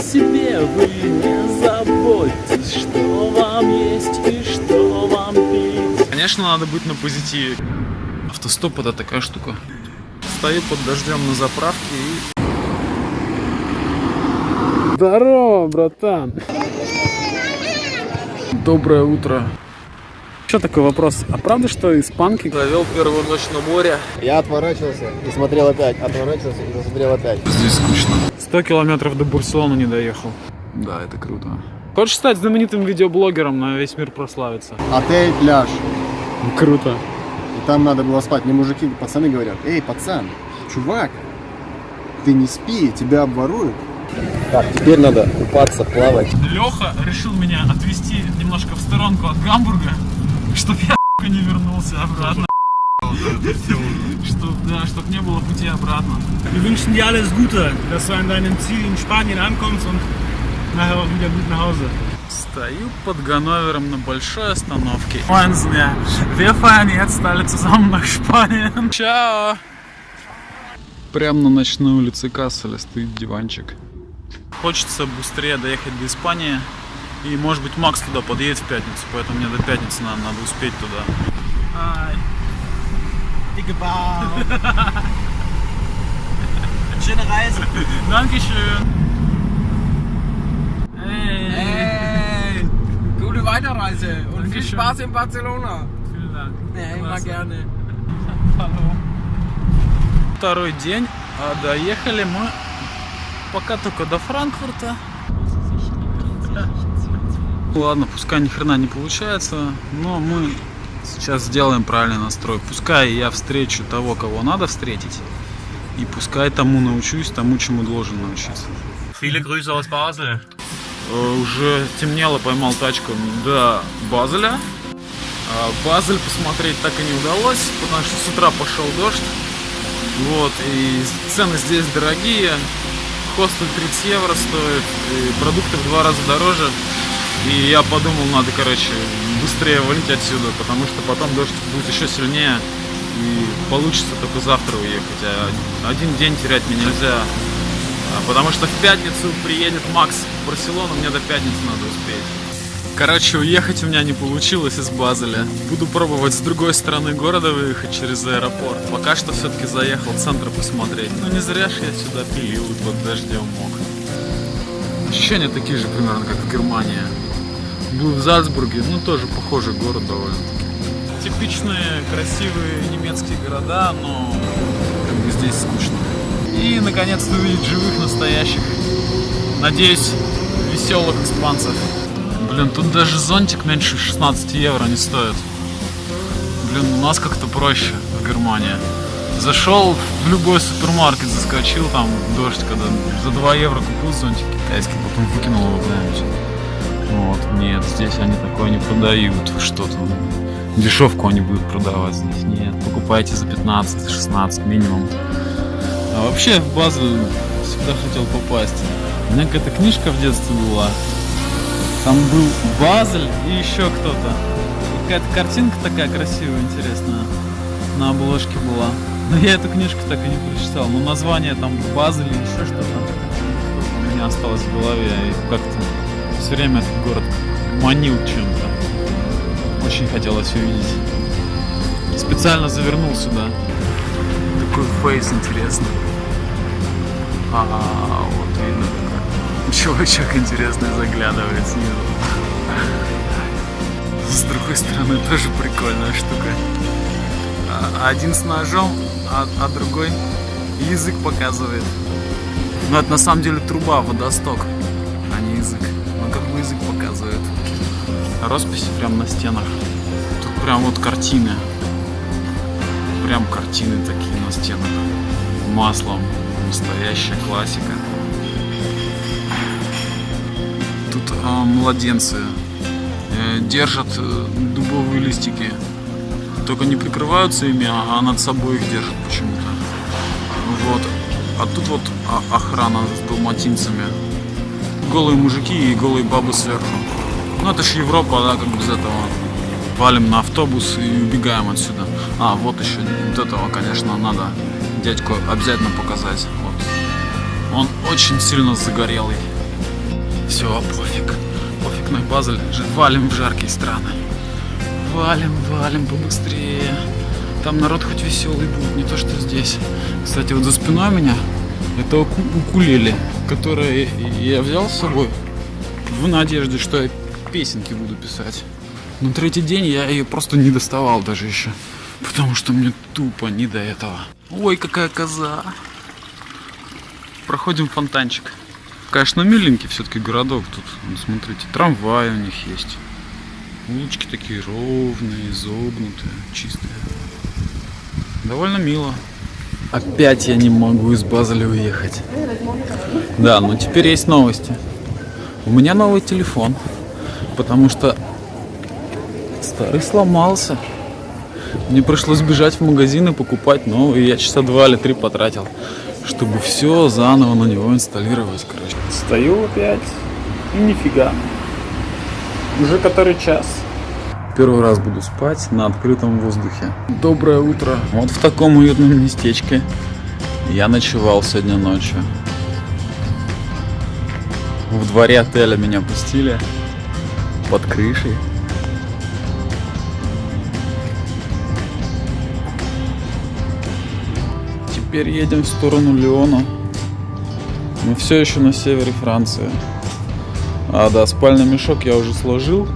о себе вы не заботьтесь, что вам есть и что вам пить. Конечно, надо быть на позитиве. Автостоп это такая штука. Стою под дождем на заправке и... Здорово, братан. Доброе утро. Еще такой вопрос. А правда, что испанки... Провел первую ночь на море. Я отворачивался и смотрел опять, отворачивался и смотрел опять. Здесь скучно. 100 километров до Барселоны не доехал. Да, это круто. Хочешь стать знаменитым видеоблогером, на весь мир прославиться? Отель пляж. Круто. И там надо было спать. Мне мужики, пацаны говорят, эй, пацан, чувак, ты не спи, тебя обворуют. Так, теперь надо купаться, плавать. Леха решил меня отвезти немножко в сторонку от Гамбурга, чтобы я не вернулся обратно. Чтоб, да, чтоб не было пути обратно. Wir wünschen dir alles Gute, dass du an deinem Ziel in Spanien ankommst und nachher auch wieder gut nach Hause. Стою под Ганновером на большой остановке. Ванзня. Wir fahren jetzt alle zusammen nach Spanien. Чао. Прямо на ночной улице Касселя стоит диванчик. Хочется быстрее доехать до Испании. И может быть Макс туда подъедет в пятницу, поэтому мне до пятницы надо, надо успеть туда. Schöne Reise. Dankeschön. Hey. Hey, gute Weiterreise und viel Dankeschön. Spaß in Barcelona. Vielen Dank. Ja, immer Klasse. gerne. Второй день, а доехали мы пока только до Франкфурта. Ладно, пускай ни хрена не получается, но мы сейчас сделаем правильный настрой. Пускай я встречу того, кого надо встретить, и пускай тому научусь, тому, чему должен научиться. Viele Grüße aus Basel. Э, Уже темнело, поймал тачку до Базеля. А Базель посмотреть так и не удалось, потому что с утра пошел дождь. Вот, и цены здесь дорогие. Хостел 30 евро стоит, и продукты в два раза дороже. И я подумал, надо, короче, быстрее валить отсюда, потому что потом дождь будет еще сильнее. И получится только завтра уехать. А один день терять мне нельзя. А, Потому что в пятницу приедет Макс в Барселону, мне до пятницы надо успеть. Короче, уехать у меня не получилось из Базеля. Буду пробовать с другой стороны города выехать через аэропорт. Пока что все-таки заехал в центр посмотреть. Ну не зря же я сюда пилил под дождем мог. Ощущения такие же примерно, как в Германии. Был в Зальцбурге, ну тоже похожий город довольно-таки. Типичные красивые немецкие города, но как бы здесь скучно. И наконец-то увидеть живых, настоящих, надеюсь, веселых испанцев. Блин, тут даже зонтик меньше 16 евро не стоит. Блин, у нас как-то проще в Германии. Зашел в любой супермаркет, заскочил там дождь, когда за 2 евро купил зонтик китайский, потом выкинул его куда-нибудь. Вот, нет, здесь они такое не продают, что-то. Дешевку они будут продавать здесь. Нет, покупайте за 15-16 минимум. А вообще в Базель всегда хотел попасть. У меня какая-то книжка в детстве была. Там был Базель и еще кто-то. Какая-то картинка такая красивая, интересная. На обложке была. Но я эту книжку так и не прочитал. Но название там Базель и еще что-то у меня осталось в голове. И как-то все время этот город манил чем-то. Очень хотелось увидеть. Специально завернул сюда. Такой фейс интересный. А, вот видно такой. Чувачок интересный заглядывает снизу. С другой стороны тоже прикольная штука. А- Один с ножом, а, а другой язык показывает. Но это на самом деле труба, водосток, показывает. Росписи прям на стенах. Тут прям вот картины. Прям картины такие на стенах. Маслом. Настоящая классика. Тут а, младенцы э, держат э, дубовые листики. Только не прикрываются ими, а над собой их держат почему-то. Вот. А тут вот а- охрана с далматинцами. Голые мужики и голые бабы сверху. Ну это ж Европа, да, как без этого. Валим на автобус и убегаем отсюда. А, вот еще вот этого, конечно, надо дядьку обязательно показать. Вот. Он очень сильно загорелый. Все, пофиг. Пофиг на Базель. Валим в жаркие страны. Валим, валим побыстрее. Там народ хоть веселый будет, не то что здесь. Кстати, вот за спиной меня это уку- укулеле, которое я взял с собой в надежде, что я песенки буду писать. Но третий день я ее просто не доставал даже еще. Потому что мне тупо не до этого. Ой, какая коза. Проходим фонтанчик. Конечно, миленький все-таки городок тут. Вон, смотрите, трамваи у них есть. Улочки такие ровные, изогнутые, чистые. Довольно мило. Опять я не могу из Базеля уехать. Да, но теперь есть новости. У меня новый телефон, потому что старый сломался. Мне пришлось бежать в магазин и покупать новый. Я часа два или три потратил, чтобы все заново на него инсталлировать, короче. Стою опять и нифига. Уже который час. Первый раз буду спать на открытом воздухе. Доброе утро. Вот в таком уютном местечке я ночевал сегодня ночью. В дворе отеля меня пустили. Под крышей. Теперь едем в сторону Леона. Мы все еще на севере Франции. А, да, спальный мешок я уже сложил.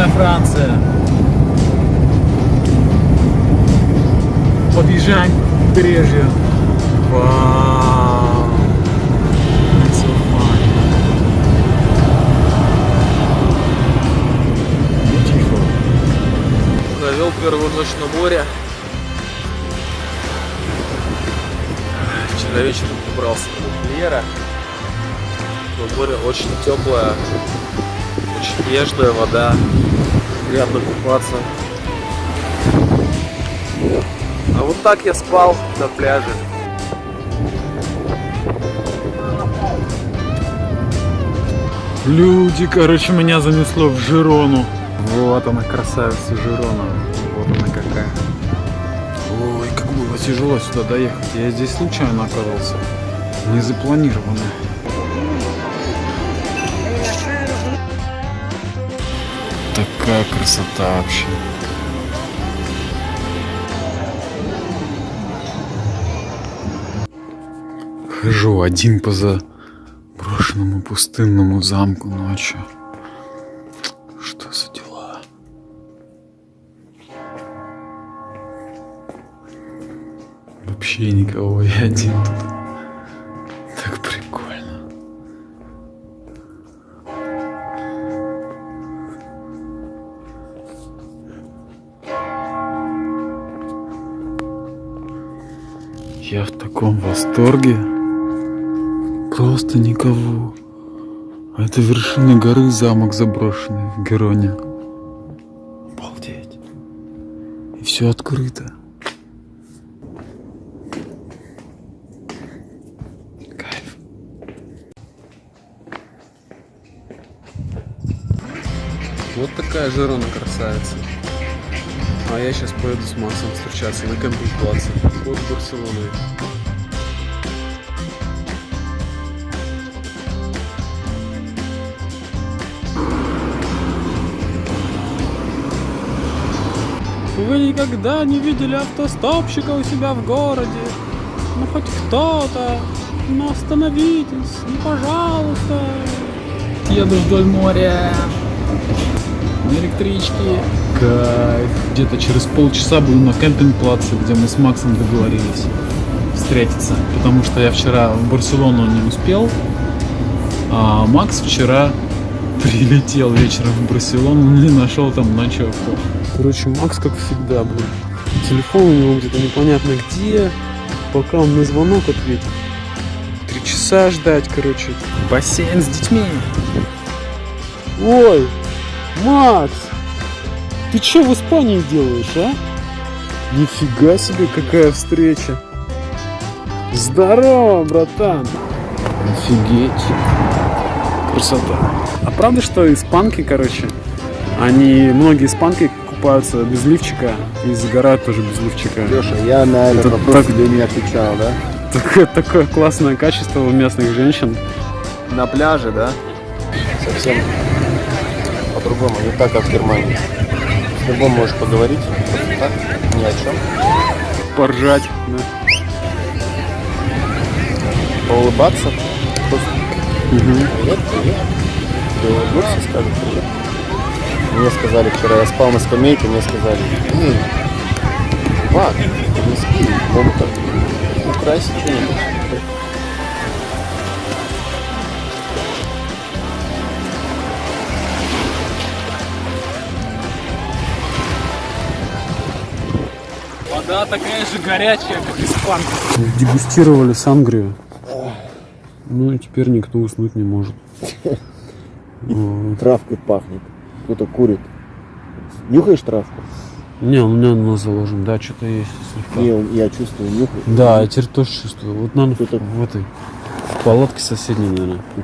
Южная Франция. Подъезжаем к побережью. Вау. So. Провел первую ночь на море. Вчера вечером добрался до Мольера. Но море очень теплое, очень нежная вода. Приятно купаться. А вот так я спал на пляже. Люди, короче, меня занесло в Жирону. Вот она, красавица Жирона. Вот она какая. Ой, как было тяжело сюда доехать. Я здесь случайно оказался. Не Такая красота вообще. Хожу один по заброшенному пустынному замку ночью. Что за дела? Вообще никого, я один тут. Таком восторге. Просто никого. А это вершина горы, замок заброшенный в Героне. Обалдеть. И все открыто. Кайф. Вот такая Жирона красавица. А я сейчас поеду с Максом встречаться на кемпинг-плаце под Барселоной. Вы никогда не видели автостопщика у себя в городе? Ну хоть кто-то. Ну остановитесь, ну пожалуйста. Еду вдоль моря. На электричке. Кайф. Где-то через полчаса буду на Campingplatz е, где мы с Максом договорились встретиться. Потому что я вчера в Барселону не успел. А Макс вчера прилетел вечером в Барселону и нашел там ночевку. Короче, Макс, как всегда, блин. Телефон у него где-то непонятно где. Пока он на звонок ответит. Три часа ждать, короче. Бассейн с детьми. Ой, Макс! Ты что в Испании делаешь, а? Нифига себе, какая встреча. Здорово, братан. Офигеть. Красота. А правда, что испанки, короче, они, многие испанки купаются без лифчика и загорают тоже без лифчика. Леша, я на этот Это вопрос так- тебе не отвечал, да? Такое, такое классное качество у местных женщин. На пляже, да? Совсем по-другому, не так, как в Германии. С любым можешь поговорить, просто так, ни о чем. Поржать. да. Поулыбаться. Просто. Привет, привет. Ты улыбнулся, скажешь привет. Мне сказали вчера, я спал на скамейке, мне сказали, эй, чувак, ты не спи, могут так украсть что-нибудь. Вода такая же горячая, как испанка. Дегустировали сангрию. Ну и теперь никто уснуть не может. Травкой пахнет, кто-то курит. Нюхаешь травку? Не, у меня на заложен, да, что-то есть слегка. Не, я чувствую, нюхаю. Да, я теперь тоже чувствую. Вот, наверное, в этой в палатке соседней, наверное.